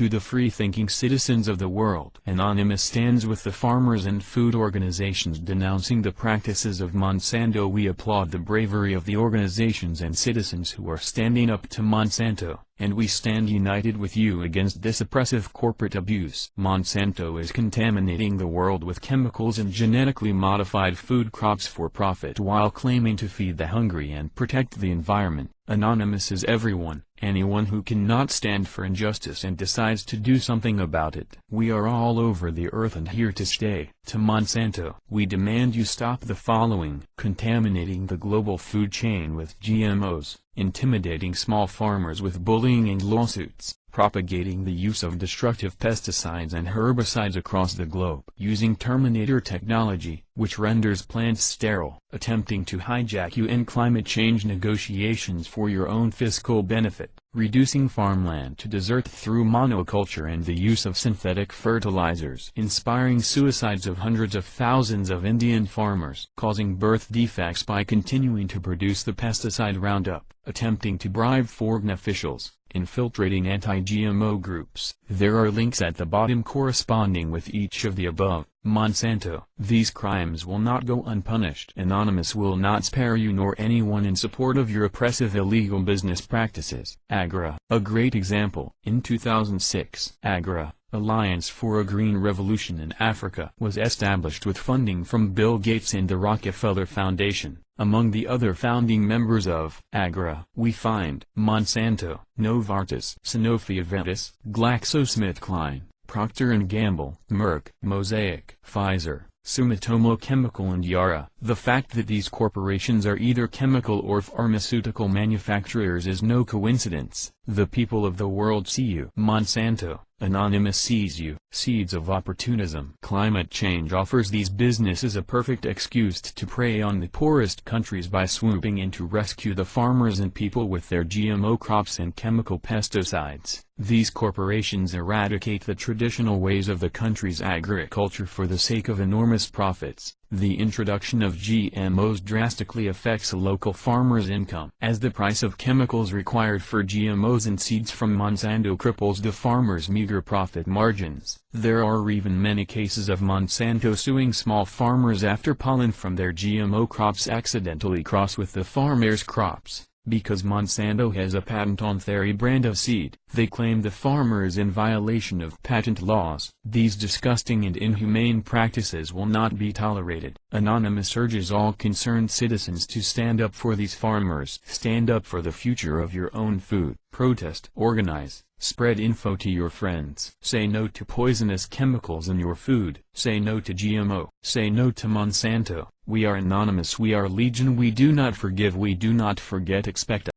to the free-thinking citizens of the world. Anonymous stands with the farmers and food organizations denouncing the practices of Monsanto. We applaud the bravery of the organizations and citizens who are standing up to Monsanto, and we stand united with you against this oppressive corporate abuse. Monsanto is contaminating the world with chemicals and genetically modified food crops for profit while claiming to feed the hungry and protect the environment. Anonymous is everyone, anyone who cannot stand for injustice and decides to do something about it. We are all over the earth and here to stay. To Monsanto, we demand you stop the following. Contaminating the global food chain with GMOs, intimidating small farmers with bullying and lawsuits, propagating the use of destructive pesticides and herbicides across the globe. Using Terminator technology, which renders plants sterile. Attempting to hijack UN climate change negotiations for your own fiscal benefit. Reducing farmland to desert through monoculture and the use of synthetic fertilizers. Inspiring suicides of hundreds of thousands of Indian farmers. Causing birth defects by continuing to produce the pesticide Roundup. Attempting to bribe foreign officials infiltrating anti-GMO groups. There are links at the bottom corresponding with each of the above. Monsanto. These crimes will not go unpunished. Anonymous will not spare you nor anyone in support of your oppressive illegal business practices. AGRA. A great example. In 2006, AGRA, Alliance for a Green Revolution in Africa was established with funding from Bill Gates and the Rockefeller Foundation. Among the other founding members of AGRA, we find Monsanto, Novartis, Sanofi Aventis, GlaxoSmithKline, Procter & Gamble, Merck, Mosaic, Pfizer, Sumitomo Chemical and Yara. The fact that these corporations are either chemical or pharmaceutical manufacturers is no coincidence. The people of the world see you. Monsanto, Anonymous sees you. Seeds of opportunism. Climate change offers these businesses a perfect excuse to prey on the poorest countries by swooping in to rescue the farmers and people with their GMO crops and chemical pesticides. These corporations eradicate the traditional ways of the country's agriculture for the sake of enormous profits. The introduction of GMOs drastically affects local farmers' income. As the price of chemicals required for GMOs and seeds from Monsanto cripples the farmers' meager profit margins, there are even many cases of Monsanto suing small farmers after pollen from their GMO crops accidentally cross with the farmer's crops. Because Monsanto has a patent on their brand of seed, they claim the farmer is in violation of patent laws. These disgusting and inhumane practices will not be tolerated. Anonymous urges all concerned citizens to stand up for these farmers. Stand up for the future of your own food. Protest. Organize. Spread info to your friends. Say no to poisonous chemicals in your food. Say no to GMO. Say no to Monsanto. We are anonymous. We are legion. We do not forgive. We do not forget. Expect